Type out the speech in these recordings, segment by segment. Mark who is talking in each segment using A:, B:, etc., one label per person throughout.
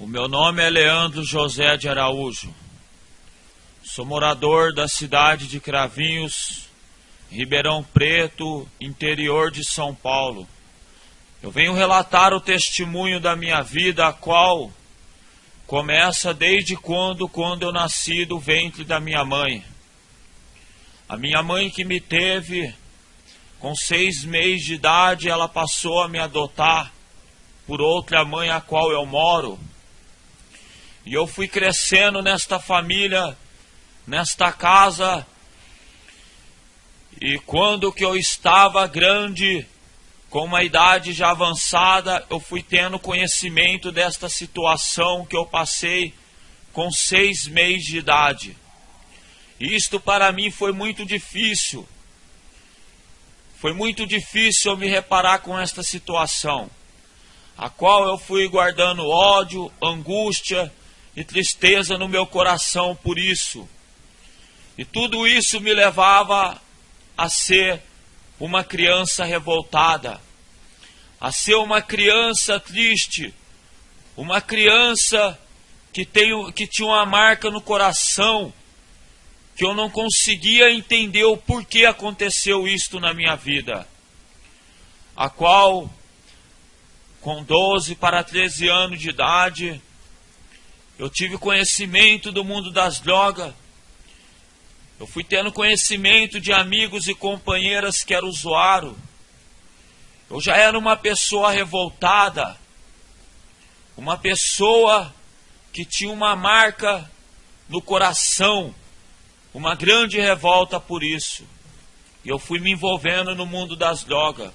A: O meu nome é Leandro José de Araújo. Sou morador da cidade de Cravinhos, Ribeirão Preto, interior de São Paulo. Eu venho relatar o testemunho da minha vida, a qual começa desde quando, quando eu nasci do ventre da minha mãe. A minha mãe que me teve com seis meses de idade, ela passou a me adotar por outra mãe a qual eu moro. E eu fui crescendo nesta família, nesta casa. E quando que eu estava grande, com uma idade já avançada, eu fui tendo conhecimento desta situação que eu passei com seis meses de idade. Isto para mim foi muito difícil. Foi muito difícil eu me reparar com esta situação, a qual eu fui guardando ódio, angústia, e tristeza no meu coração por isso. E tudo isso me levava a ser uma criança revoltada, a ser uma criança triste, uma criança que, tem, que tinha uma marca no coração, que eu não conseguia entender o porquê aconteceu isto na minha vida, a qual, com 12 para 13 anos de idade, eu tive conhecimento do mundo das drogas. Eu fui tendo conhecimento de amigos e companheiras que eram usuário. Eu já era uma pessoa revoltada, uma pessoa que tinha uma marca no coração, uma grande revolta por isso. E eu fui me envolvendo no mundo das drogas.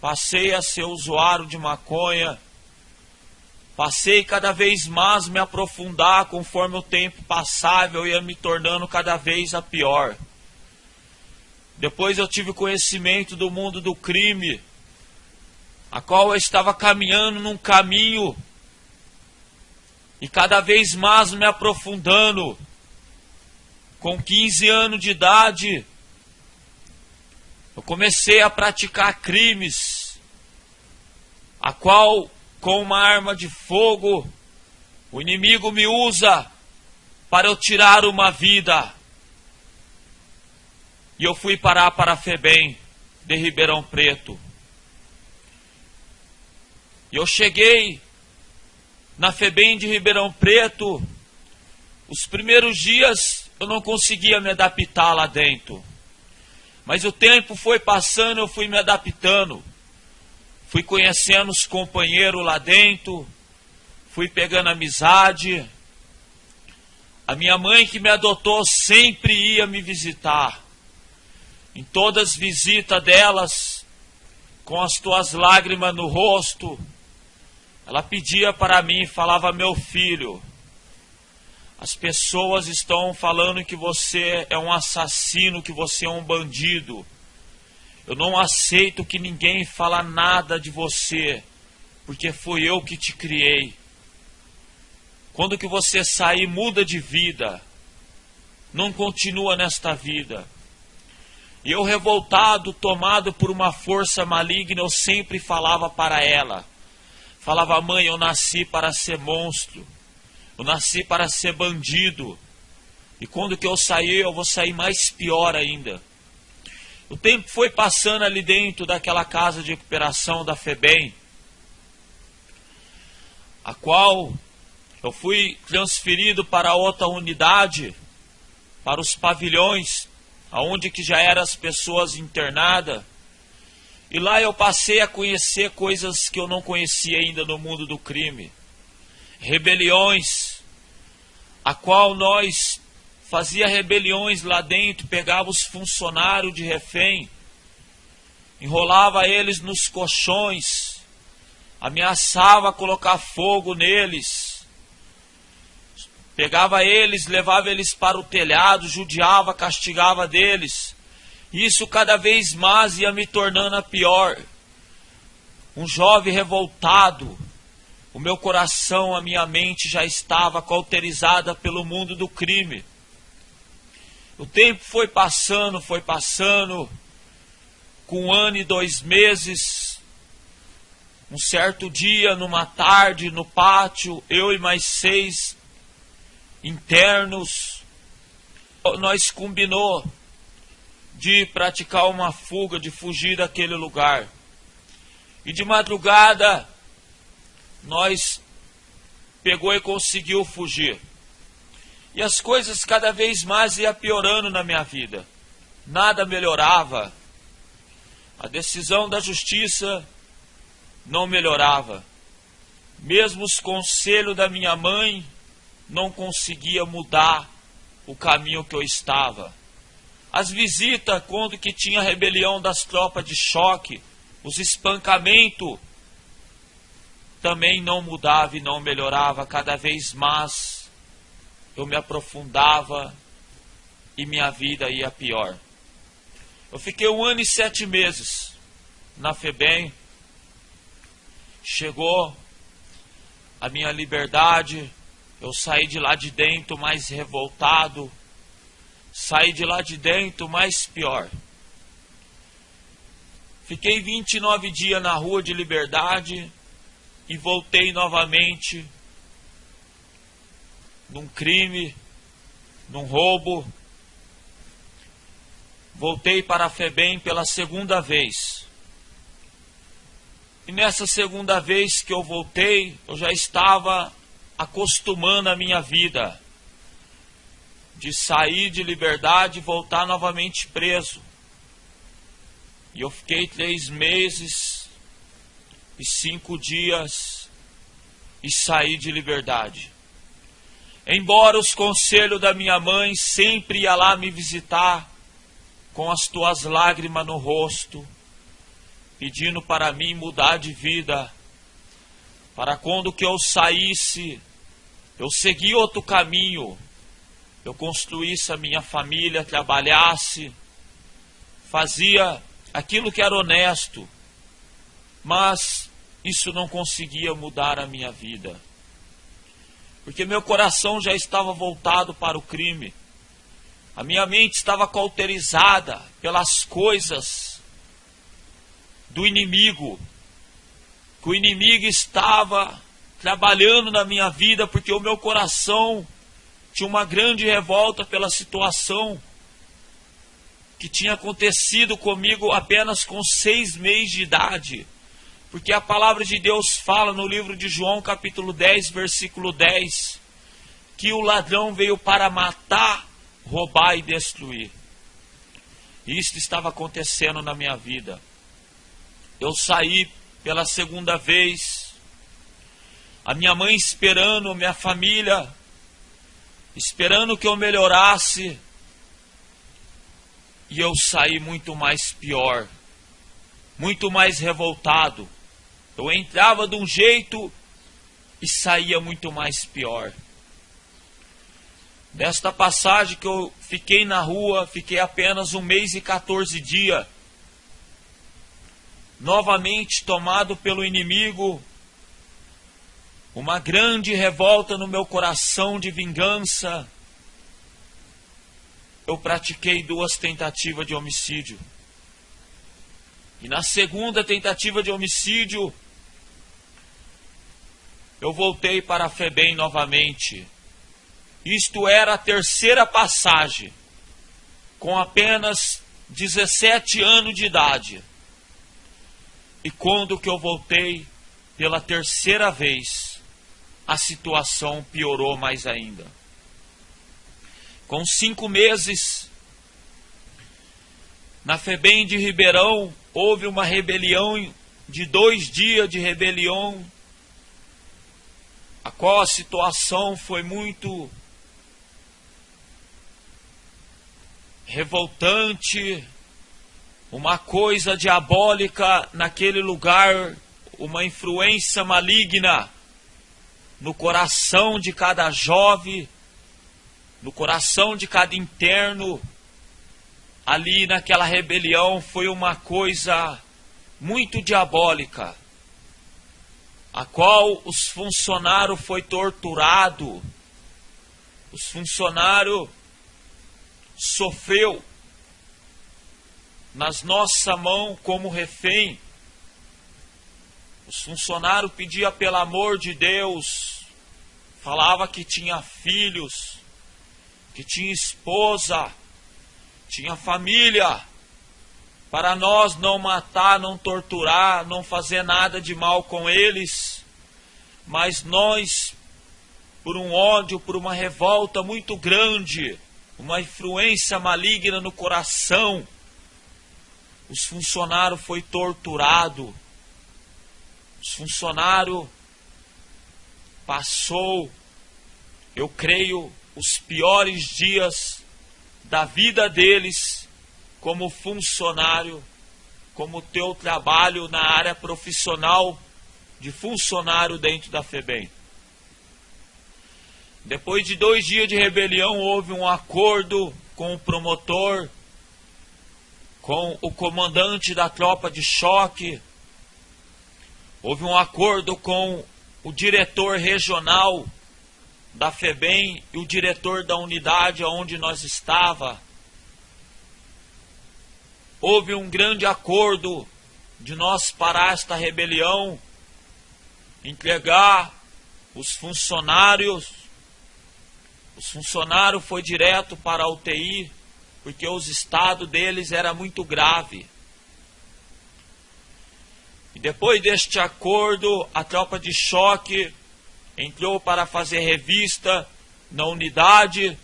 A: Passei a ser usuário de maconha Passei cada vez mais me aprofundar conforme o tempo passava, eu ia me tornando cada vez a pior. Depois eu tive conhecimento do mundo do crime, a qual eu estava caminhando num caminho e cada vez mais me aprofundando. Com 15 anos de idade, eu comecei a praticar crimes, a qual com uma arma de fogo, o inimigo me usa para eu tirar uma vida. E eu fui parar para FEBEM de Ribeirão Preto. E eu cheguei na FEBEM de Ribeirão Preto. Os primeiros dias eu não conseguia me adaptar lá dentro. Mas o tempo foi passando, eu fui me adaptando. Fui conhecendo os companheiros lá dentro, fui pegando amizade. A minha mãe que me adotou sempre ia me visitar. Em todas as visitas delas, com as tuas lágrimas no rosto, ela pedia para mim, falava: Meu filho, as pessoas estão falando que você é um assassino, que você é um bandido. Eu não aceito que ninguém fala nada de você, porque foi eu que te criei. Quando que você sair, muda de vida. Não continua nesta vida. E eu revoltado, tomado por uma força maligna, eu sempre falava para ela. Falava, mãe, eu nasci para ser monstro. Eu nasci para ser bandido. E quando que eu sair, eu vou sair mais pior ainda. O tempo foi passando ali dentro daquela casa de recuperação da FEBEM, a qual eu fui transferido para outra unidade, para os pavilhões, aonde que já eram as pessoas internadas. E lá eu passei a conhecer coisas que eu não conhecia ainda no mundo do crime. Rebeliões, a qual nós fazia rebeliões lá dentro, pegava os funcionários de refém, enrolava eles nos colchões, ameaçava colocar fogo neles, pegava eles, levava eles para o telhado, judiava, castigava deles. Isso cada vez mais ia me tornando a pior. Um jovem revoltado, o meu coração, a minha mente já estava cauterizada pelo mundo do crime. O tempo foi passando, foi passando. Com um ano e dois meses, Um certo dia, numa tarde, no pátio, eu e mais seis internos, nós combinou de praticar uma fuga, de fugir daquele lugar. E de madrugada, nós pegou e conseguiu fugir. E as coisas cada vez mais iam piorando na minha vida. Nada melhorava. A decisão da justiça não melhorava. Mesmo os conselhos da minha mãe não conseguia mudar o caminho que eu estava. As visitas, quando que tinha rebelião das tropas de choque, os espancamentos, também não mudava e não melhorava, cada vez mais eu me aprofundava e minha vida ia pior. Eu fiquei um ano e sete meses na FEBEM, chegou a minha liberdade, eu saí de lá de dentro mais revoltado, saí de lá de dentro mais pior. Fiquei 29 dias na rua de liberdade e voltei novamente num crime, num roubo. Voltei para a FEBEM pela segunda vez. E nessa segunda vez que eu voltei, eu já estava acostumando a minha vida de sair de liberdade e voltar novamente preso. E eu fiquei três meses e cinco dias e saí de liberdade. Embora os conselhos da minha mãe sempre ia lá me visitar com as tuas lágrimas no rosto, pedindo para mim mudar de vida, para quando que eu saísse eu segui outro caminho, eu construísse a minha família, trabalhasse, fazia aquilo que era honesto, mas isso não conseguia mudar a minha vida. Porque meu coração já estava voltado para o crime. A minha mente estava cauterizada pelas coisas do inimigo. Que o inimigo estava trabalhando na minha vida, porque o meu coração tinha uma grande revolta pela situação que tinha acontecido comigo apenas com seis meses de idade. Porque a palavra de Deus fala no livro de João, capítulo 10, versículo 10, que o ladrão veio para matar, roubar e destruir. Isso estava acontecendo na minha vida. Eu saí pela segunda vez a minha mãe esperando, minha família esperando que eu melhorasse, e eu saí muito mais pior, muito mais revoltado. Eu entrava de um jeito e saía muito mais pior. Desta passagem que eu fiquei na rua, fiquei apenas um mês e 14 dias, novamente tomado pelo inimigo, uma grande revolta no meu coração de vingança, eu pratiquei duas tentativas de homicídio. E na segunda tentativa de homicídio, eu voltei para a FEBEM novamente. Isto era a terceira passagem, com apenas 17 anos de idade. E quando que eu voltei pela terceira vez, a situação piorou mais ainda. Com cinco meses, na FEBEM de Ribeirão, houve uma rebelião de dois dias de rebelião, a qual a situação foi muito revoltante, uma coisa diabólica naquele lugar, uma influência maligna no coração de cada jovem, no coração de cada interno, ali naquela rebelião foi uma coisa muito diabólica, a qual os funcionários foi torturado, os funcionários sofreu nas nossa mão como refém. Os funcionários pediam pelo amor de Deus, falava que tinha filhos, que tinha esposa, tinha família, para nós não matar, não torturar, não fazer nada de mal com eles, mas nós, por um ódio, por uma revolta muito grande, uma influência maligna no coração, os funcionários foi torturado, os funcionários passou, eu creio, os piores dias da vida deles como funcionário, como teu trabalho na área profissional de funcionário dentro da FEBEM. Depois de dois dias de rebelião, houve um acordo com o promotor, com o comandante da tropa de choque, houve um acordo com o diretor regional da FEBEM e o diretor da unidade onde nós estava. Houve um grande acordo de nós parar esta rebelião, entregar os funcionários. Os funcionários foi direto para a UTI, porque os estados deles era muito grave. E depois deste acordo, a tropa de choque entrou para fazer revista na unidade,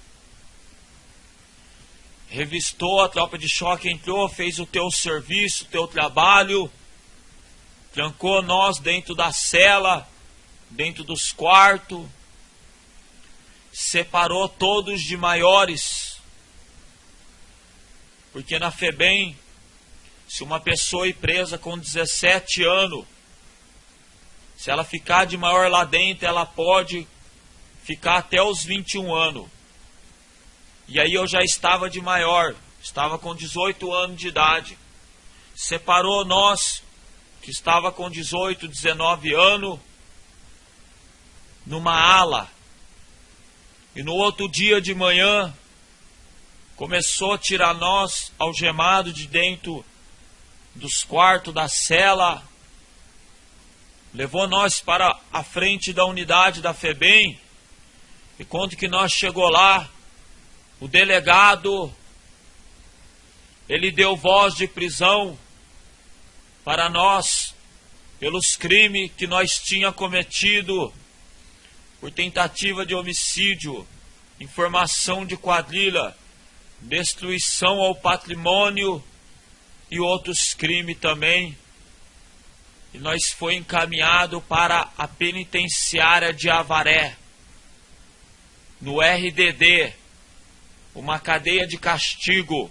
A: revistou a tropa de choque, entrou, fez o teu serviço, o teu trabalho, trancou nós dentro da cela, dentro dos quartos, separou todos de maiores, porque na FEBEM, se uma pessoa ir presa com 17 anos, se ela ficar de maior lá dentro, ela pode ficar até os 21 anos. E aí eu já estava de maior, estava com 18 anos de idade. Separou nós, que estava com 18, 19 anos, numa ala. E no outro dia de manhã, começou a tirar nós algemado de dentro dos quartos da cela, levou nós para a frente da unidade da FEBEM, e quando que nós chegou lá, o delegado, ele deu voz de prisão para nós, pelos crimes que nós tinha cometido, por tentativa de homicídio, informação de quadrilha, destruição ao patrimônio e outros crimes também. E nós foi encaminhado para a penitenciária de Avaré, no RDD, uma cadeia de castigo.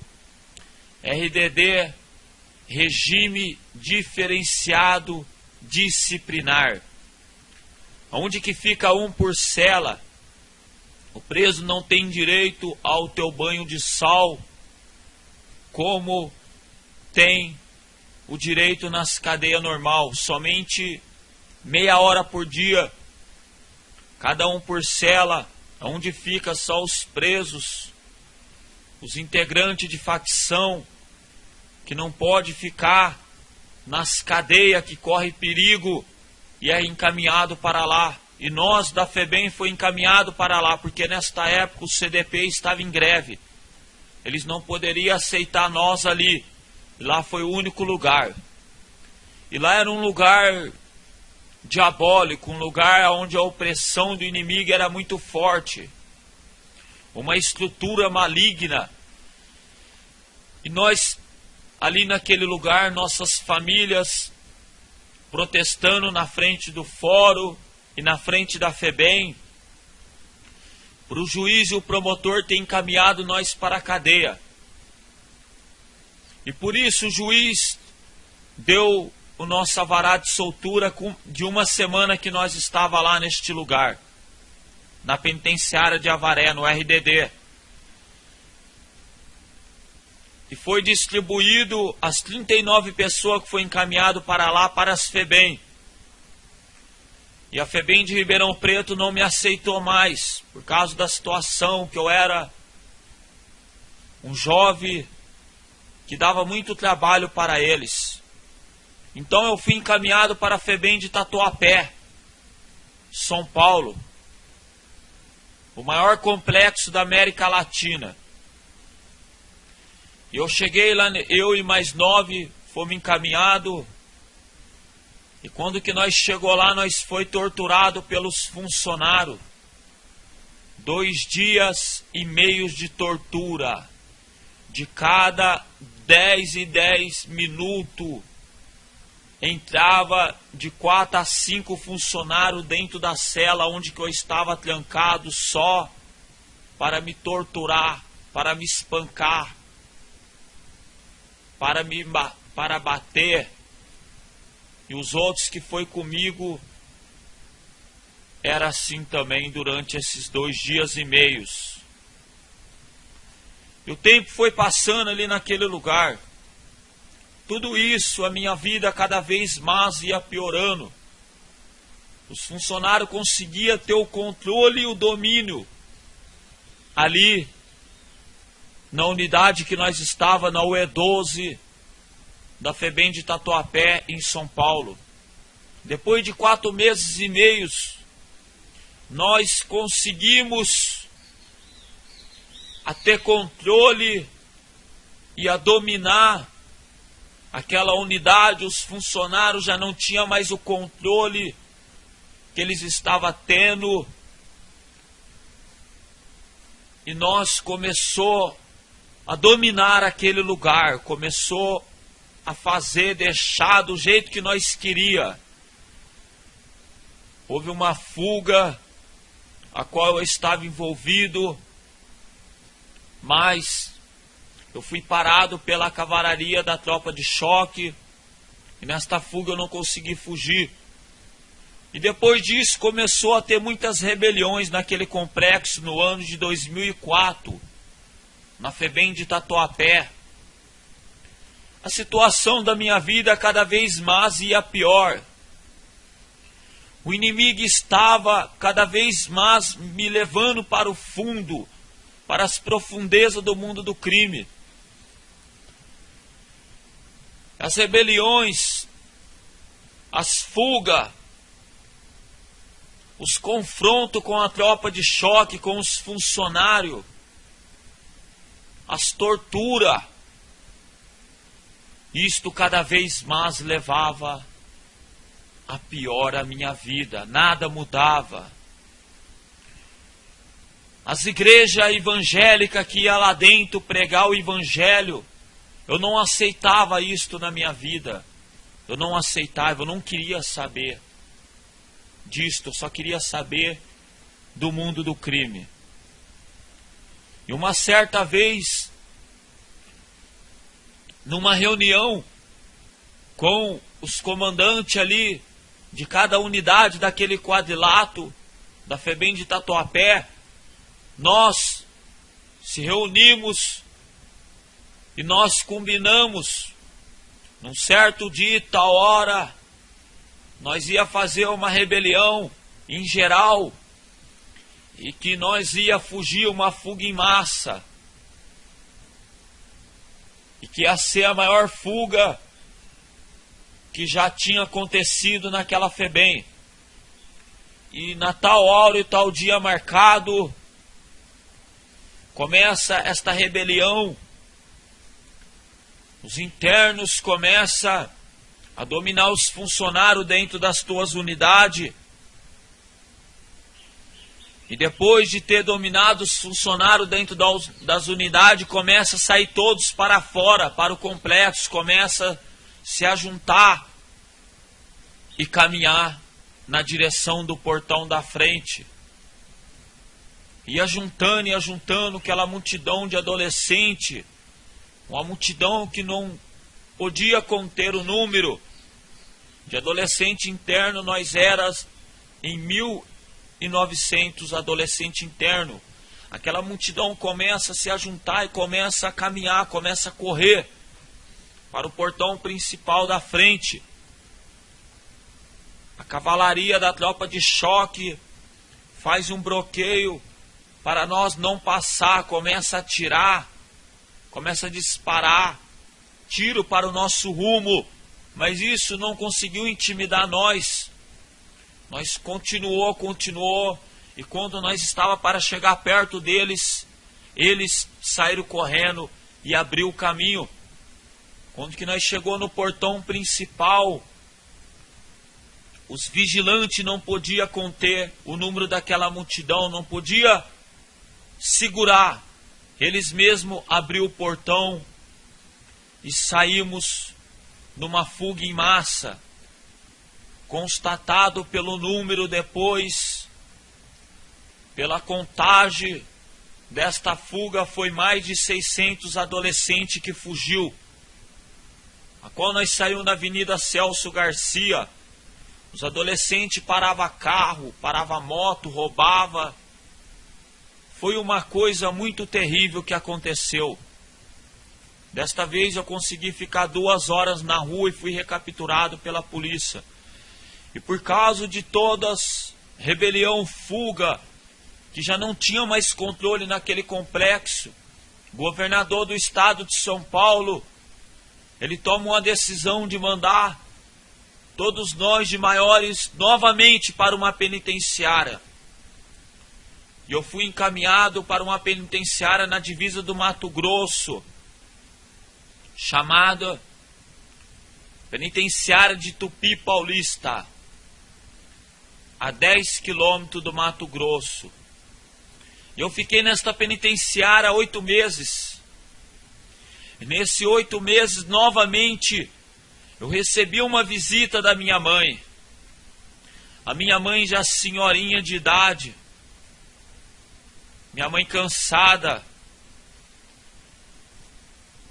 A: RDD, regime diferenciado disciplinar. Onde que fica um por cela? O preso não tem direito ao teu banho de sal, como tem o direito nas cadeias normal, somente meia hora por dia, cada um por cela, onde fica só os presos, os integrantes de facção, que não pode ficar nas cadeias que corre perigo e é encaminhado para lá. E nós da FEBEM foi encaminhado para lá, porque nesta época o CDP estava em greve. Eles não poderiam aceitar nós ali. Lá foi o único lugar. E lá era um lugar diabólico, um lugar onde a opressão do inimigo era muito forte. Uma estrutura maligna. E nós, ali naquele lugar, nossas famílias protestando na frente do fórum e na frente da FEBEM, para o juiz e o promotor ter encaminhado nós para a cadeia. E por isso o juiz deu o nosso avará de soltura de uma semana que nós estava lá neste lugar, na penitenciária de Avaré, no RDD. E foi distribuído as 39 pessoas que foi encaminhado para lá, para as FEBEM. E a FEBEM de Ribeirão Preto não me aceitou mais, por causa da situação que eu era um jovem que dava muito trabalho para eles. Então eu fui encaminhado para a FEBEM de Tatuapé, São Paulo, o maior complexo da América Latina. Eu cheguei lá, eu e mais nove fomos encaminhados. E quando que nós chegou lá, nós foi torturado pelos funcionários. Dois dias e meios de tortura. De cada dez e dez minutos entrava de quatro a cinco funcionários dentro da cela onde eu estava trancado só para me torturar, para me espancar, para me para bater. E os outros que foi comigo era assim também durante esses dois dias e meios. E o tempo foi passando ali naquele lugar. Tudo isso, a minha vida cada vez mais ia piorando. Os funcionários conseguiam ter o controle e o domínio ali na unidade que nós estava na UE12 da FEBEM de Tatuapé em São Paulo. Depois de quatro meses e meios, nós conseguimos a ter controle e a dominar aquela unidade, os funcionários já não tinham mais o controle que eles estavam tendo. E nós começou a dominar aquele lugar, começou a fazer, deixar do jeito que nós queria. Houve uma fuga a qual eu estava envolvido, mas eu fui parado pela cavalaria da tropa de choque. E nesta fuga eu não consegui fugir. E depois disso começou a ter muitas rebeliões naquele complexo no ano de 2004, na FEBEM de Tatuapé. A situação da minha vida cada vez mais ia pior. O inimigo estava cada vez mais me levando para o fundo, para as profundezas do mundo do crime. As rebeliões, as fugas, os confrontos com a tropa de choque, com os funcionários, as torturas. Isto cada vez mais levava a pior a minha vida, nada mudava. As igrejas evangélicas que ia lá dentro pregar o evangelho, eu não aceitava isto na minha vida. Eu não aceitava, eu não queria saber disto, eu só queria saber do mundo do crime. E uma certa vez, numa reunião com os comandantes ali de cada unidade daquele quadrilato da FEBEM de Tatuapé, nós se reunimos e nós combinamos, num certo dia, tal hora, nós ia fazer uma rebelião em geral e que nós ia fugir uma fuga em massa e que ia ser a maior fuga que já tinha acontecido naquela FEBEM. E na tal hora e tal dia marcado, começa esta rebelião os internos começam a dominar os funcionários dentro das tuas unidades. E depois de ter dominado os funcionários dentro das unidades, começa a sair todos para fora, para o complexo, começa a se ajuntar e caminhar na direção do portão da frente. E ajuntando e ajuntando aquela multidão de adolescentes uma multidão que não podia conter o número de adolescente interno, nós eras em 1900 adolescente interno. Aquela multidão começa a se ajuntar e começa a caminhar, começa a correr para o portão principal da frente. A cavalaria da tropa de choque faz um bloqueio para nós não passar, começa a atirar começa a disparar tiro para o nosso rumo. Mas isso não conseguiu intimidar nós. Nós continuou, continuou, e quando nós estava para chegar perto deles, eles saíram correndo e abriu o caminho. Quando que nós chegou no portão principal, os vigilantes não podia conter o número daquela multidão, não podia segurar. Eles mesmo abriu o portão e saímos numa fuga em massa, constatado pelo número depois, pela contagem desta fuga foi mais de 600 adolescentes que fugiu. A qual nós saímos na Avenida Celso Garcia. Os adolescentes parava carro, parava moto, roubava. Foi uma coisa muito terrível que aconteceu. Desta vez eu consegui ficar duas horas na rua e fui recapturado pela polícia. E por causa de todas rebelião, fuga, que já não tinha mais controle naquele complexo, governador do estado de São Paulo, ele toma uma decisão de mandar todos nós de maiores novamente para uma penitenciária. E eu fui encaminhado para uma penitenciária na divisa do Mato Grosso chamada Penitenciária de Tupi Paulista, a 10 quilômetros do Mato Grosso. Eu fiquei nesta penitenciária oito meses. E nesse oito meses, novamente, eu recebi uma visita da minha mãe. A minha mãe já senhorinha de idade. Minha mãe cansada,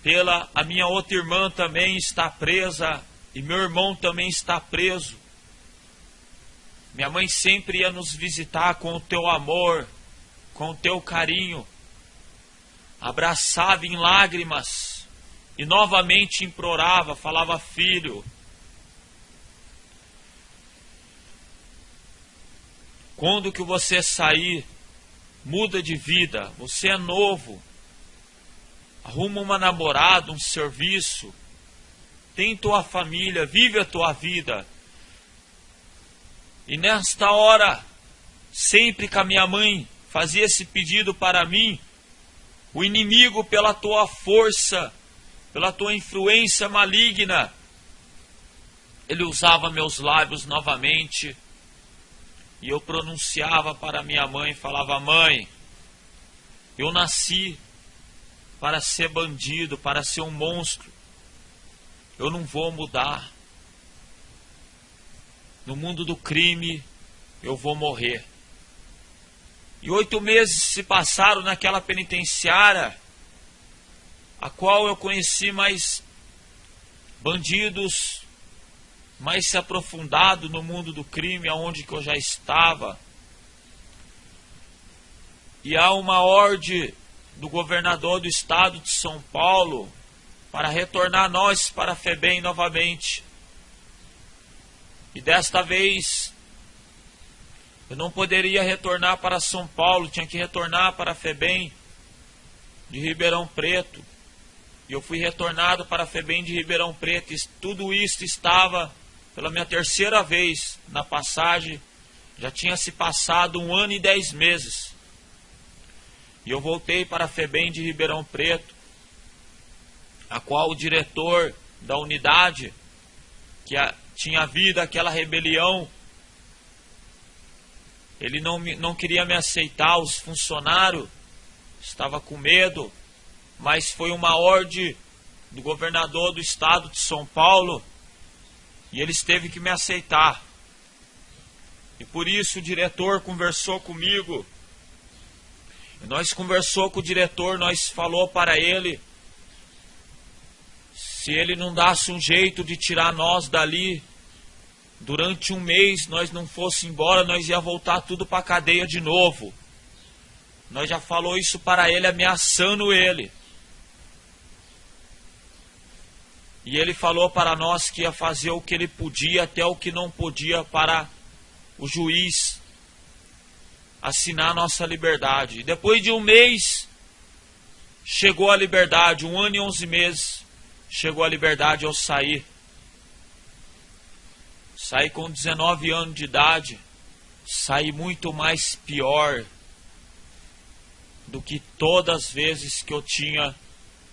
A: pela a minha outra irmã também está presa e meu irmão também está preso. Minha mãe sempre ia nos visitar com o teu amor, com o teu carinho. Abraçava em lágrimas e novamente implorava, falava: Filho, quando que você sair, muda de vida, você é novo, arruma uma namorada, um serviço, tem tua família, vive a tua vida. E nesta hora, sempre que a minha mãe fazia esse pedido para mim, o inimigo, pela tua força, pela tua influência maligna, ele usava meus lábios novamente e eu pronunciava para minha mãe, falava: Mãe, eu nasci para ser bandido, para ser um monstro. Eu não vou mudar. No mundo do crime, eu vou morrer. E oito meses se passaram naquela penitenciária, a qual eu conheci mais bandidos, mais se aprofundado no mundo do crime, aonde que eu já estava. E há uma ordem do governador do estado de São Paulo para retornar nós para a FEBEM novamente. E desta vez eu não poderia retornar para São Paulo, tinha que retornar para a FEBEM de Ribeirão Preto. E eu fui retornado para a FEBEM de Ribeirão Preto. E tudo isso estava pela minha terceira vez na passagem. Já tinha se passado um ano e dez meses. E eu voltei para a FEBEM de Ribeirão Preto, a qual o diretor da unidade, que a, tinha havido aquela rebelião, ele não, não queria me aceitar, os funcionários, estava com medo, mas foi uma ordem do governador do estado de São Paulo e eles teve que me aceitar. E por isso o diretor conversou comigo nós conversou com o diretor, nós falou para ele se ele não dasse um jeito de tirar nós dali durante um mês, nós não fosse embora, nós ia voltar tudo para a cadeia de novo. Nós já falou isso para ele, ameaçando ele. E ele falou para nós que ia fazer o que ele podia, até o que não podia para o juiz assinar nossa liberdade. Depois de um mês, chegou a liberdade, um ano e onze meses, chegou a liberdade ao sair. Saí com 19 anos de idade, saí muito mais pior do que todas as vezes que eu tinha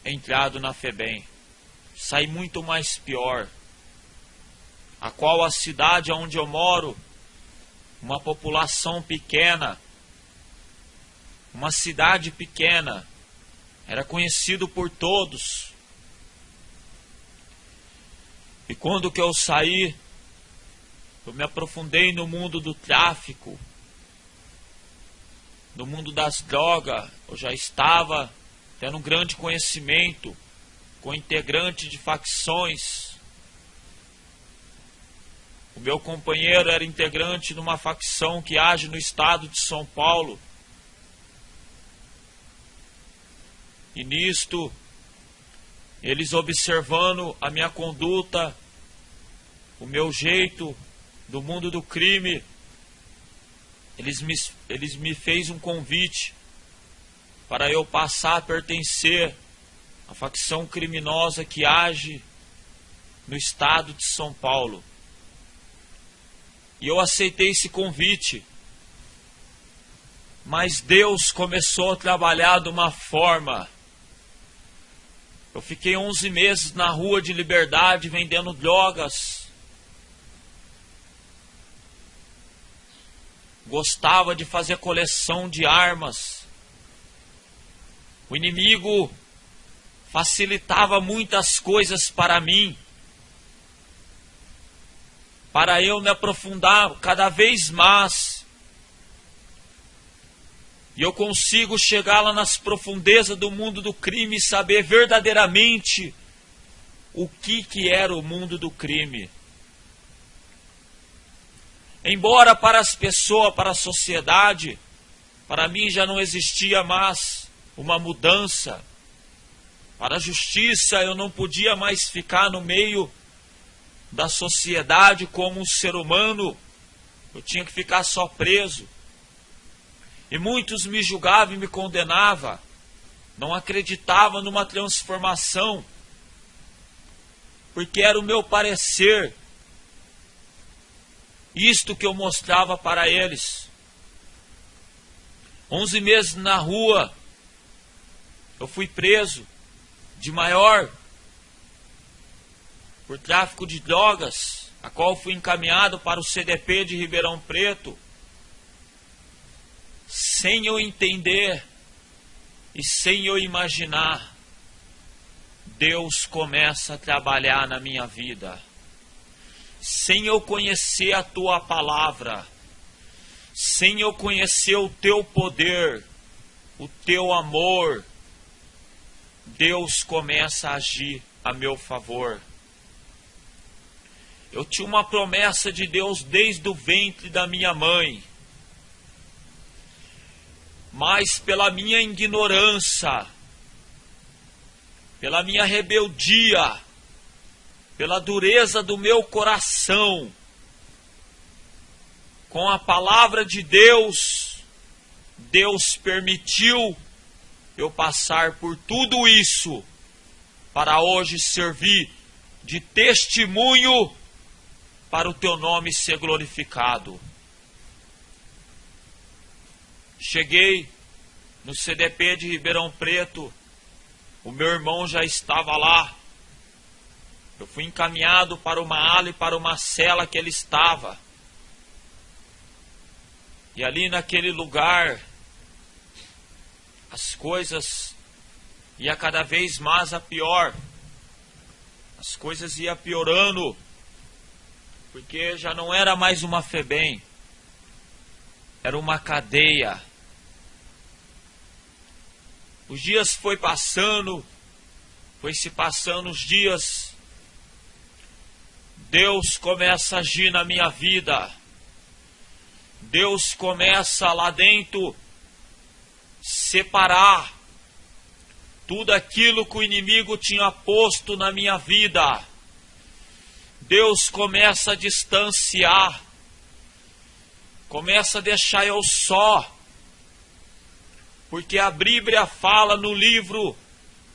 A: entrado na FEBEM. Saí muito mais pior. A qual a cidade onde eu moro, uma população pequena, uma cidade pequena, era conhecido por todos. E quando que eu saí, eu me aprofundei no mundo do tráfico, no mundo das drogas. Eu já estava tendo um grande conhecimento com integrante de facções. O meu companheiro era integrante de uma facção que age no estado de São Paulo. E nisto, eles observando a minha conduta, o meu jeito do mundo do crime, eles me, eles me fez um convite para eu passar a pertencer à facção criminosa que age no estado de São Paulo. E eu aceitei esse convite. Mas Deus começou a trabalhar de uma forma eu fiquei 11 meses na rua de Liberdade vendendo drogas. Gostava de fazer coleção de armas. O inimigo facilitava muitas coisas para mim. Para eu me aprofundar cada vez mais e eu consigo chegar lá nas profundezas do mundo do crime e saber verdadeiramente o que, que era o mundo do crime. Embora para as pessoas, para a sociedade, para mim já não existia mais uma mudança. Para a justiça eu não podia mais ficar no meio da sociedade como um ser humano. Eu tinha que ficar só preso. E muitos me julgavam e me condenavam, não acreditavam numa transformação, porque era o meu parecer, isto que eu mostrava para eles. Onze meses na rua, eu fui preso de maior por tráfico de drogas, a qual fui encaminhado para o CDP de Ribeirão Preto sem eu entender e sem eu imaginar, Deus começa a trabalhar na minha vida. Sem eu conhecer a tua palavra, sem eu conhecer o teu poder, o teu amor, Deus começa a agir a meu favor. Eu tinha uma promessa de Deus desde o ventre da minha mãe mas pela minha ignorância, pela minha rebeldia, pela dureza do meu coração, com a palavra de Deus, Deus permitiu eu passar por tudo isso para hoje servir de testemunho para o teu nome ser glorificado. Cheguei no CDP de Ribeirão Preto, o meu irmão já estava lá. Eu fui encaminhado para uma ala e para uma cela que ele estava. E ali naquele lugar, as coisas ia cada vez mais a pior. As coisas ia piorando, porque já não era mais uma FEBEM, era uma cadeia os dias foi passando, foi se passando os dias. Deus começa a agir na minha vida. Deus começa lá dentro separar tudo aquilo que o inimigo tinha posto na minha vida. Deus começa a distanciar, começa a deixar eu só porque a Bíblia fala no livro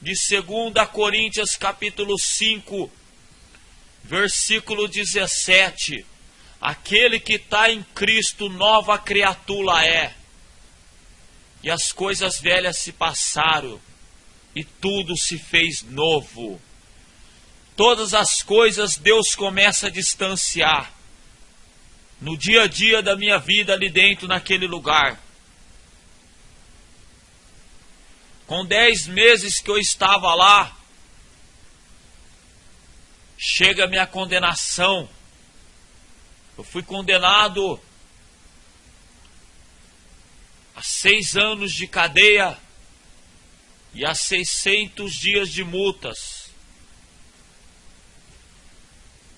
A: de 2 Coríntios capítulo 5, versículo 17, Aquele que está em Cristo, nova criatura é. E as coisas velhas se passaram, e tudo se fez novo. Todas as coisas Deus começa a distanciar. No dia a dia da minha vida ali dentro, naquele lugar. Com dez meses que eu estava lá, chega a minha condenação. Eu fui condenado a seis anos de cadeia e a 600 dias de multas.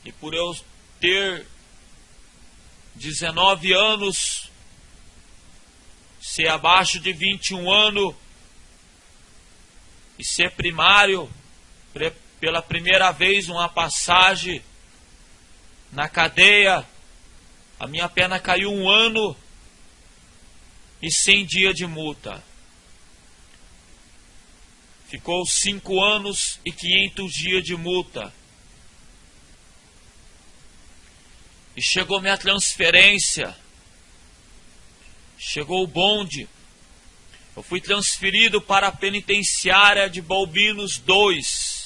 A: E por eu ter 19 anos, ser abaixo de 21 anos e ser primário, pela primeira vez uma passagem na cadeia, a minha pena caiu um ano e cem dias de multa. Ficou cinco anos e quinhentos dias de multa. E chegou minha transferência. Chegou o bonde. Eu fui transferido para a penitenciária de Balbinos 2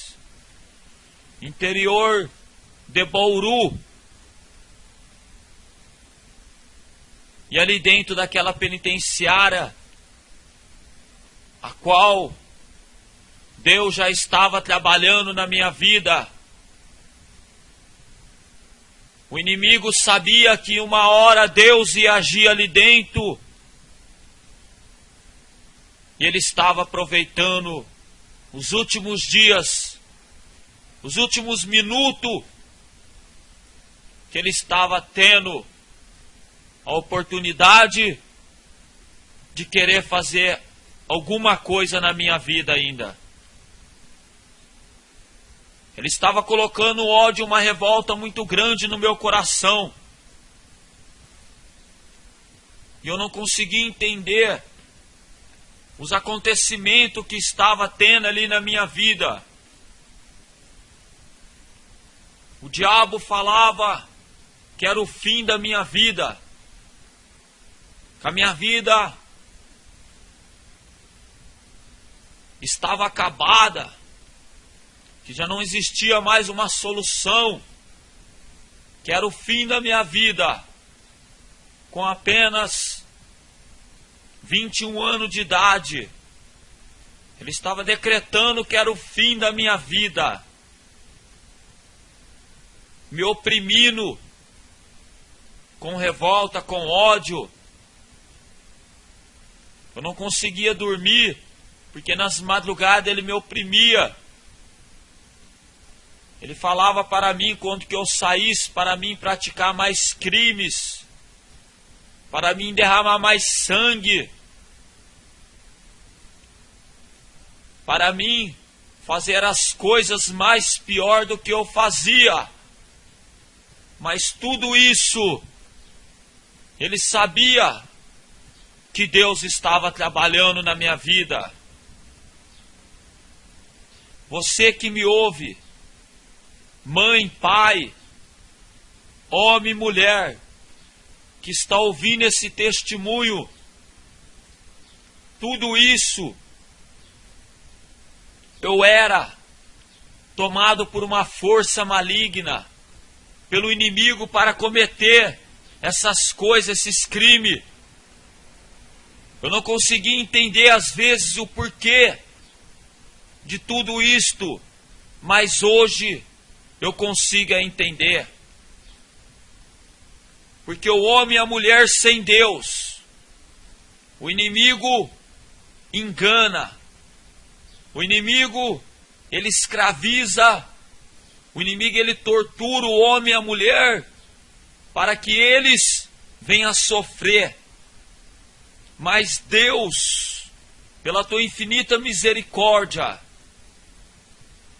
A: interior de Bauru. E ali dentro daquela penitenciária, a qual Deus já estava trabalhando na minha vida. O inimigo sabia que uma hora Deus ia agir ali dentro. E ele estava aproveitando os últimos dias os últimos minutos que ele estava tendo a oportunidade de querer fazer alguma coisa na minha vida ainda. Ele estava colocando ódio, uma revolta muito grande no meu coração. E eu não conseguia entender os acontecimentos que estava tendo ali na minha vida. O diabo falava que era o fim da minha vida, a minha vida estava acabada, que já não existia mais uma solução, que era o fim da minha vida, com apenas 21 anos de idade. Ele estava decretando que era o fim da minha vida me oprimindo com revolta, com ódio. Eu não conseguia dormir, porque nas madrugadas ele me oprimia. Ele falava para mim quando que eu saísse para mim praticar mais crimes, para mim derramar mais sangue, para mim fazer as coisas mais pior do que eu fazia. Mas tudo isso, ele sabia que Deus estava trabalhando na minha vida. Você que me ouve, mãe, pai, homem e mulher, que está ouvindo esse testemunho, tudo isso eu era tomado por uma força maligna pelo inimigo para cometer essas coisas, esses crimes. Eu não consegui entender às vezes o porquê de tudo isto, mas hoje eu consigo entender. Porque o homem e a mulher sem Deus, o inimigo engana, o inimigo ele escraviza o inimigo ele tortura o homem e a mulher para que eles venham a sofrer. Mas Deus, pela tua infinita misericórdia,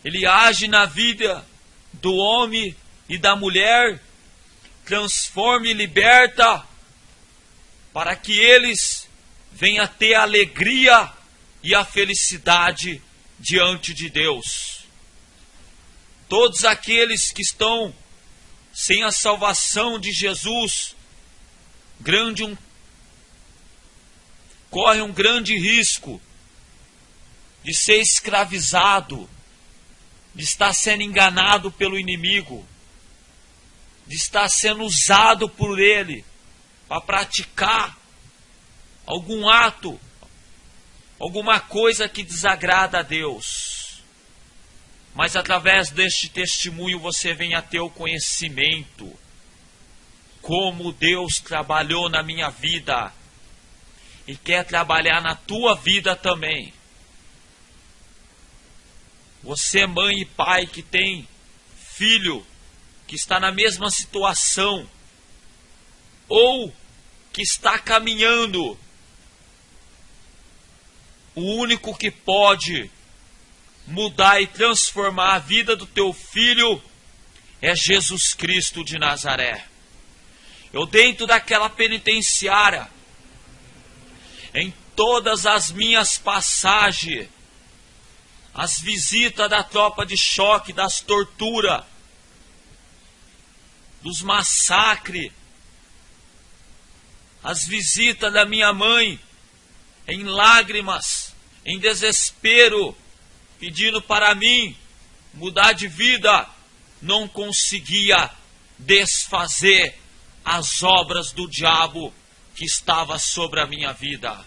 A: ele age na vida do homem e da mulher, transforma e liberta, para que eles venham a ter a alegria e a felicidade diante de Deus. Todos aqueles que estão sem a salvação de Jesus, grande um corre um grande risco de ser escravizado, de estar sendo enganado pelo inimigo, de estar sendo usado por ele para praticar algum ato, alguma coisa que desagrada a Deus. Mas através deste testemunho você vem a ter o conhecimento como Deus trabalhou na minha vida e quer trabalhar na tua vida também. Você, mãe e pai que tem filho que está na mesma situação ou que está caminhando, o único que pode mudar e transformar a vida do teu filho é Jesus Cristo de Nazaré. Eu, dentro daquela penitenciária, em todas as minhas passagens, as visitas da tropa de choque, das torturas, dos massacres, as visitas da minha mãe em lágrimas, em desespero, pedindo para mim mudar de vida, não conseguia desfazer as obras do diabo que estava sobre a minha vida.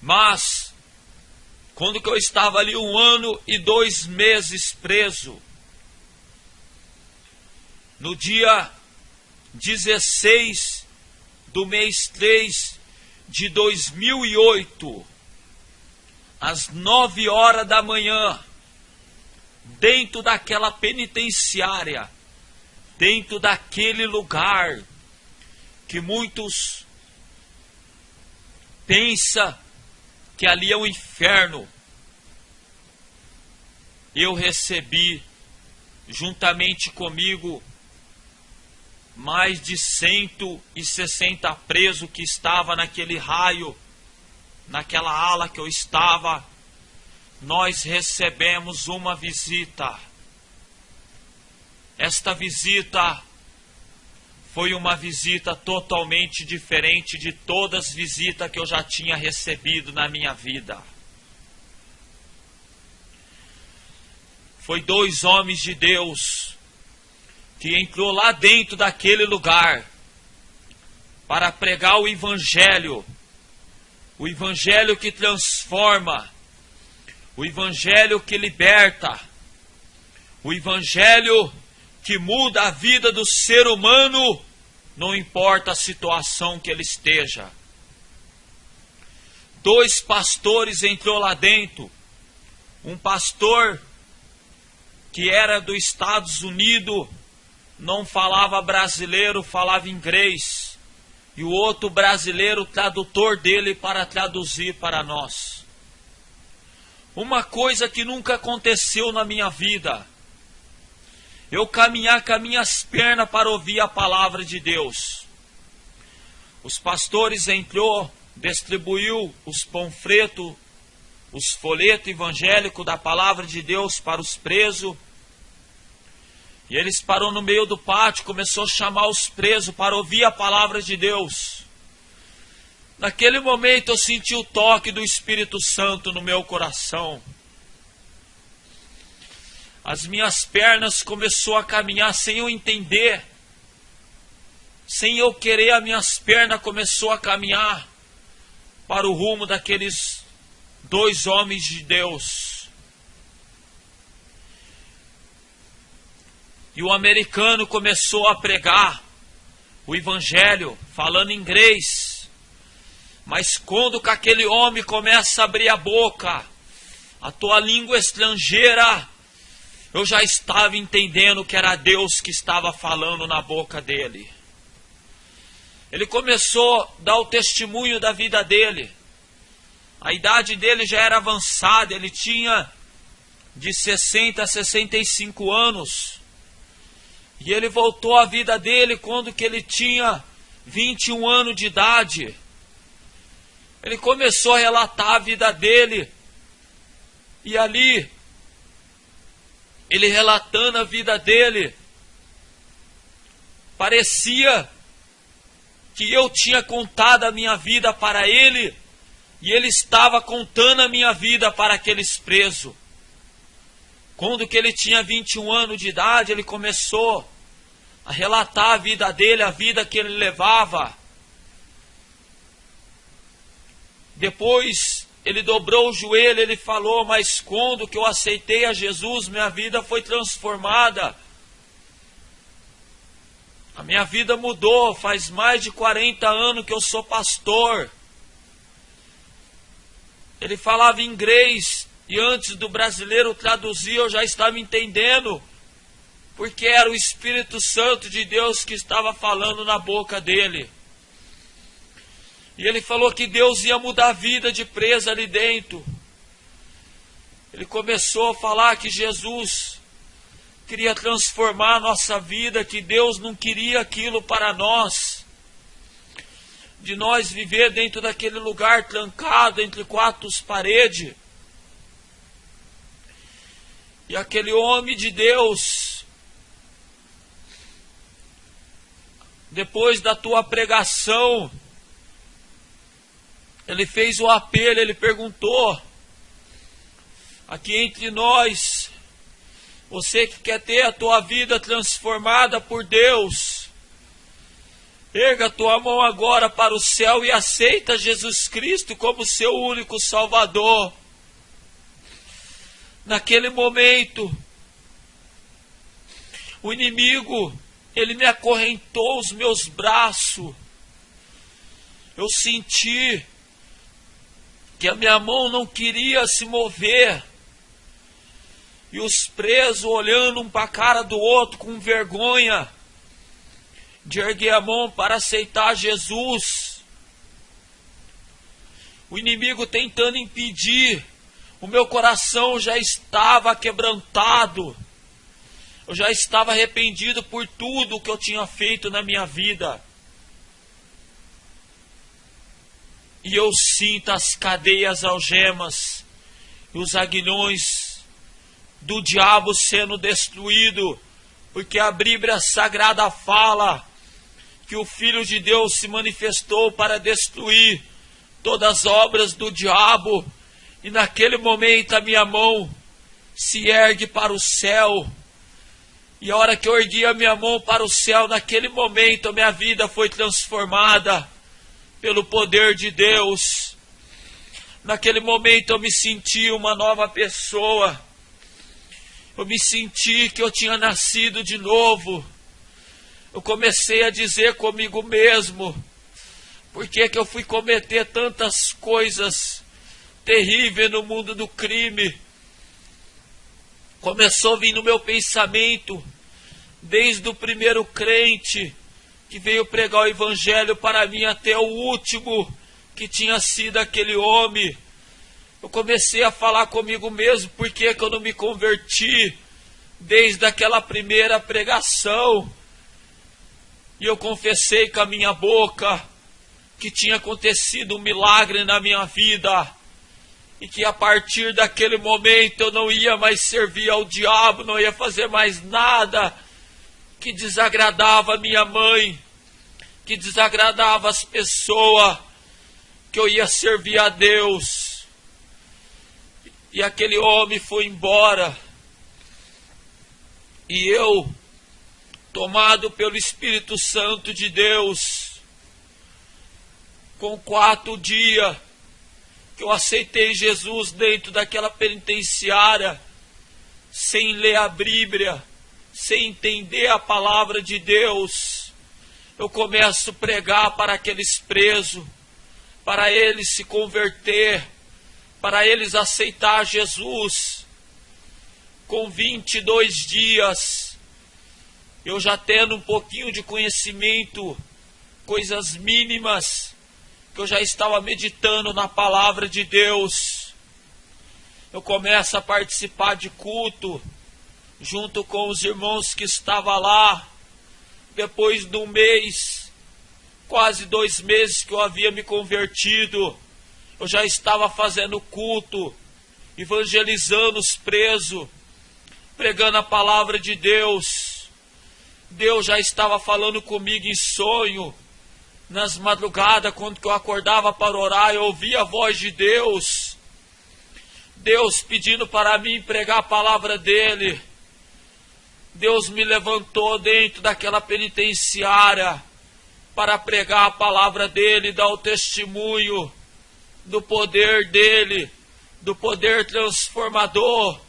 A: Mas, quando eu estava ali um ano e dois meses preso, no dia 16 do mês 3 de 2008, às nove horas da manhã, dentro daquela penitenciária, dentro daquele lugar que muitos pensa que ali é o inferno. Eu recebi juntamente comigo mais de 160 presos que estava naquele raio, naquela ala que eu estava. Nós recebemos uma visita. Esta visita foi uma visita totalmente diferente de todas as visitas que eu já tinha recebido na minha vida. Foi dois homens de Deus que entrou lá dentro daquele lugar para pregar o evangelho, o evangelho que transforma, o evangelho que liberta, o evangelho que muda a vida do ser humano, não importa a situação que ele esteja. Dois pastores entrou lá dentro. Um pastor que era dos Estados Unidos, não falava brasileiro, falava inglês. E o outro brasileiro, tradutor dele para traduzir para nós. Uma coisa que nunca aconteceu na minha vida eu caminhar com as minhas pernas para ouvir a palavra de Deus. Os pastores entrou, distribuiu os panfletos, os folhetos evangélicos da palavra de Deus para os presos. E eles parou no meio do pátio, começou a chamar os presos para ouvir a palavra de Deus. Naquele momento eu senti o toque do Espírito Santo no meu coração as minhas pernas começou a caminhar sem eu entender. Sem eu querer, as minhas pernas começou a caminhar para o rumo daqueles dois homens de Deus. E o americano começou a pregar o evangelho falando inglês. Mas quando que aquele homem começa a abrir a boca, a tua língua estrangeira eu já estava entendendo que era Deus que estava falando na boca dele. Ele começou a dar o testemunho da vida dele. A idade dele já era avançada, ele tinha de 60 a 65 anos. E ele voltou à vida dele quando que ele tinha 21 anos de idade. Ele começou a relatar a vida dele. E ali ele relatando a vida dele, Parecia que eu tinha contado a minha vida para ele e ele estava contando a minha vida para aqueles presos. Quando que ele tinha 21 anos de idade, ele começou a relatar a vida dele, a vida que ele levava. Depois ele dobrou o joelho, ele falou: Mas quando que eu aceitei a Jesus, minha vida foi transformada. A minha vida mudou, faz mais de 40 anos que eu sou pastor. Ele falava inglês e antes do brasileiro traduzir eu já estava entendendo, porque era o Espírito Santo de Deus que estava falando na boca dele. E ele falou que Deus ia mudar a vida de presa ali dentro. Ele começou a falar que Jesus queria transformar a nossa vida, que Deus não queria aquilo para nós. De nós viver dentro daquele lugar trancado entre quatro paredes. E aquele homem de Deus, depois da tua pregação, ele fez o apelo, ele perguntou: aqui entre nós, você que quer ter a tua vida transformada por Deus, erga a tua mão agora para o céu e aceita Jesus Cristo como seu único Salvador. Naquele momento, o inimigo, ele me acorrentou os meus braços. Eu senti que a minha mão não queria se mover. E os presos olhando um para a cara do outro com vergonha de erguer a mão para aceitar Jesus. O inimigo tentando impedir. O meu coração já estava quebrantado. Eu já estava arrependido por tudo que eu tinha feito na minha vida. E eu sinto as cadeias algemas e os aguilhões do diabo sendo destruído, porque a Bíblia Sagrada fala que o Filho de Deus se manifestou para destruir todas as obras do diabo, e naquele momento a minha mão se ergue para o céu. E a hora que eu ergui a minha mão para o céu, naquele momento a minha vida foi transformada pelo poder de Deus. Naquele momento eu me senti uma nova pessoa. Eu me senti que eu tinha nascido de novo. Eu comecei a dizer comigo mesmo: por que, que eu fui cometer tantas coisas terríveis no mundo do crime? Começou a vir no meu pensamento, desde o primeiro crente, que veio pregar o evangelho para mim até o último que tinha sido aquele homem. Eu comecei a falar comigo mesmo, por que, eu não me converti desde aquela primeira pregação? E eu confessei com a minha boca que tinha acontecido um milagre na minha vida e que a partir daquele momento eu não ia mais servir ao diabo, não ia fazer mais nada que desagradava minha mãe, que desagradava as pessoas, que eu ia servir a Deus. E aquele homem foi embora. E eu, tomado pelo Espírito Santo de Deus, com quatro dias que eu aceitei Jesus dentro daquela penitenciária, sem ler a Bíblia, sem entender a palavra de Deus, eu começo a pregar para aqueles presos, para eles se converter, para eles aceitar Jesus. Com 22 dias, eu já tendo um pouquinho de conhecimento, coisas mínimas, que eu já estava meditando na palavra de Deus. Eu começo a participar de culto junto com os irmãos que estavam lá, depois de um mês, quase dois meses que eu havia me convertido, eu já estava fazendo culto, evangelizando os presos, pregando a palavra de Deus. Deus já estava falando comigo em sonho. Nas madrugadas, quando eu acordava para orar, eu ouvia a voz de Deus. Deus pedindo para mim pregar a palavra dele. Deus me levantou dentro daquela penitenciária para pregar a palavra dele, dar o testemunho do poder dele, do poder transformador.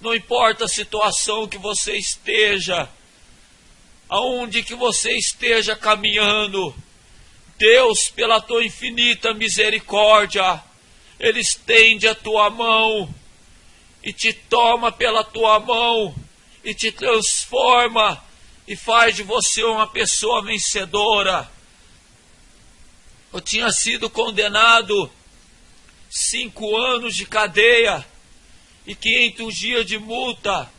A: Não importa a situação que você esteja, aonde que você esteja caminhando, Deus, pela tua infinita misericórdia, Ele estende a tua mão e te toma pela tua mão e te transforma e faz de você uma pessoa vencedora. Eu tinha sido condenado cinco anos de cadeia e 500 dias de multa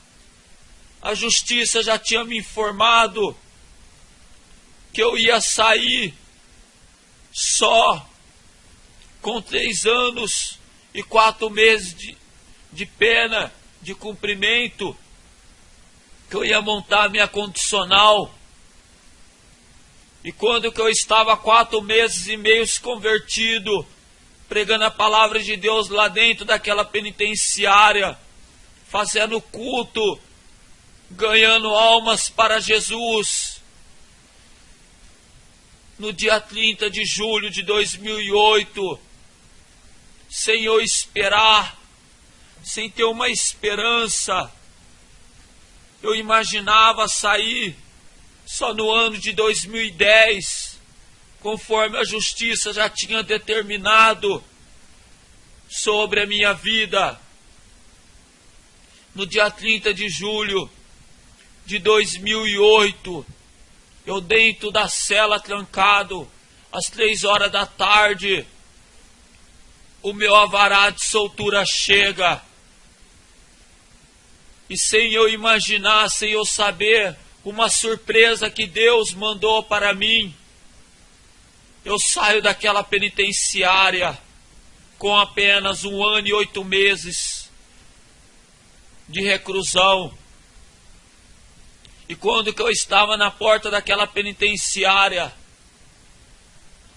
A: a justiça já tinha me informado que eu ia sair só com três anos e quatro meses de, de pena de cumprimento, que eu ia montar minha condicional. E quando que eu estava quatro meses e meio convertido, pregando a palavra de Deus lá dentro daquela penitenciária, fazendo culto, ganhando almas para Jesus. No dia 30 de julho de 2008, sem eu esperar, sem ter uma esperança, eu imaginava sair só no ano de 2010, conforme a justiça já tinha determinado sobre a minha vida. No dia 30 de julho, de 2008, eu dentro da cela trancado, às três horas da tarde, o meu avará de soltura chega. E sem eu imaginar, sem eu saber, uma surpresa que Deus mandou para mim. Eu saio daquela penitenciária com apenas um ano e oito meses de reclusão. E quando que eu estava na porta daquela penitenciária,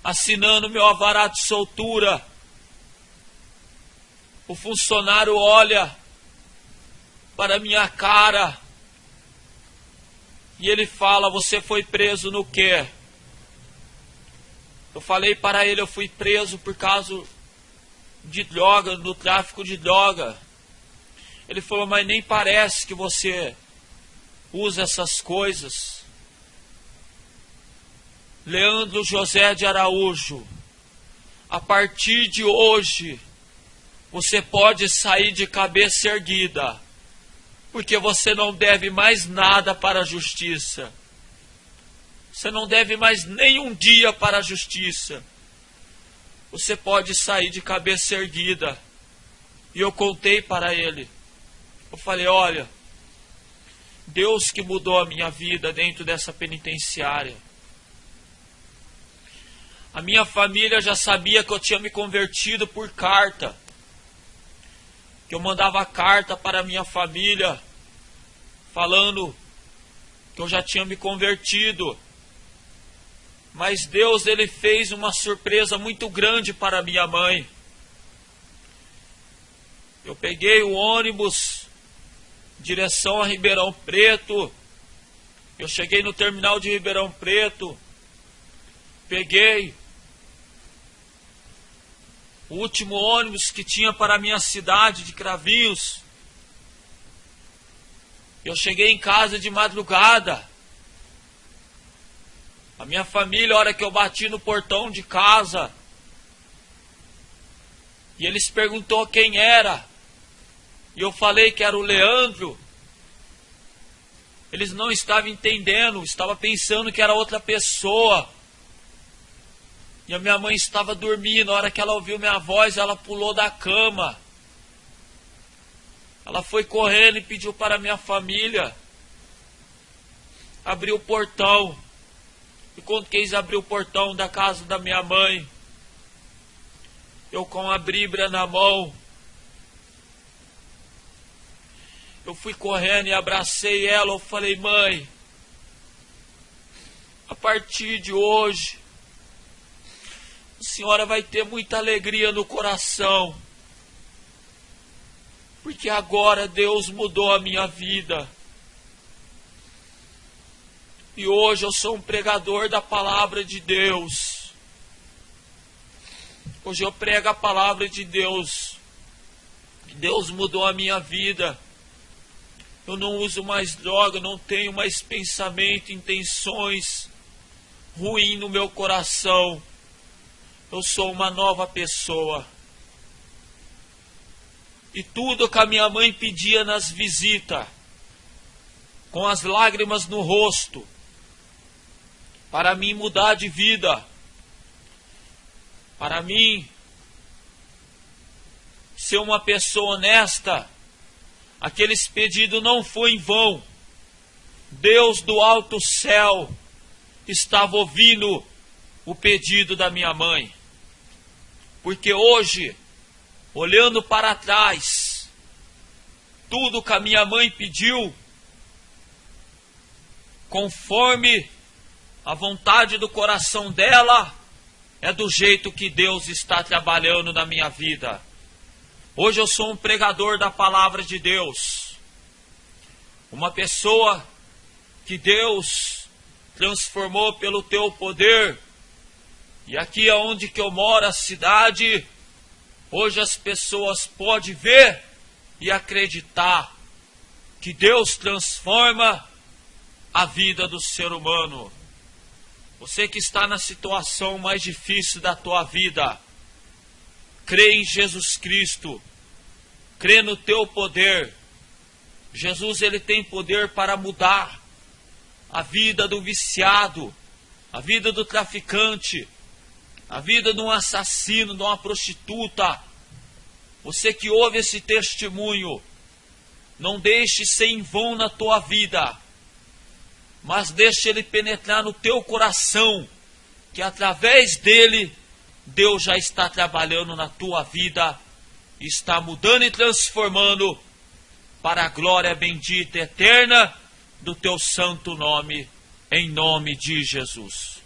A: assinando meu avará de soltura, o funcionário olha para minha cara e ele fala: Você foi preso no quê? Eu falei para ele: Eu fui preso por causa de droga, do tráfico de droga. Ele falou: Mas nem parece que você usa essas coisas. Leandro José de Araújo, a partir de hoje, você pode sair de cabeça erguida, porque você não deve mais nada para a justiça. Você não deve mais nenhum dia para a justiça. Você pode sair de cabeça erguida. E eu contei para ele. Eu falei: olha Deus que mudou a minha vida dentro dessa penitenciária. A minha família já sabia que eu tinha me convertido por carta. Que eu mandava carta para minha família falando que eu já tinha me convertido. Mas Deus ele fez uma surpresa muito grande para minha mãe. Eu peguei o ônibus direção a Ribeirão Preto. Eu cheguei no terminal de Ribeirão Preto, peguei o último ônibus que tinha para a minha cidade de Cravinhos. Eu cheguei em casa de madrugada. A minha família, a hora que eu bati no portão de casa, e eles perguntou quem era e eu falei que era o Leandro, eles não estavam entendendo, estava pensando que era outra pessoa. E a minha mãe estava dormindo, na hora que ela ouviu minha voz, ela pulou da cama. Ela foi correndo e pediu para minha família abrir o portão. E quando quis abrir o portão da casa da minha mãe, eu com a Bíblia na mão, Eu fui correndo e abracei ela. Eu falei, mãe, a partir de hoje, a senhora vai ter muita alegria no coração, porque agora Deus mudou a minha vida. E hoje eu sou um pregador da palavra de Deus. Hoje eu prego a palavra de Deus. Deus mudou a minha vida. Eu não uso mais droga, não tenho mais pensamento, intenções ruim no meu coração. Eu sou uma nova pessoa. E tudo que a minha mãe pedia nas visitas, com as lágrimas no rosto, para mim mudar de vida, para mim ser uma pessoa honesta, aqueles pedidos não foi em vão. Deus do alto céu estava ouvindo o pedido da minha mãe. Porque hoje, olhando para trás, tudo que a minha mãe pediu, conforme a vontade do coração dela, é do jeito que Deus está trabalhando na minha vida. Hoje eu sou um pregador da palavra de Deus. Uma pessoa que Deus transformou pelo teu poder. E aqui aonde que eu moro, a cidade, hoje as pessoas podem ver e acreditar que Deus transforma a vida do ser humano. Você que está na situação mais difícil da tua vida, crê em Jesus Cristo, crê no teu poder. Jesus ele tem poder para mudar a vida do viciado, a vida do traficante, a vida de um assassino, de uma prostituta. Você que ouve esse testemunho, não deixe ser em vão na tua vida mas deixe ele penetrar no teu coração, que através dele Deus já está trabalhando na tua vida, está mudando e transformando para a glória bendita e eterna do teu santo nome, em nome de Jesus.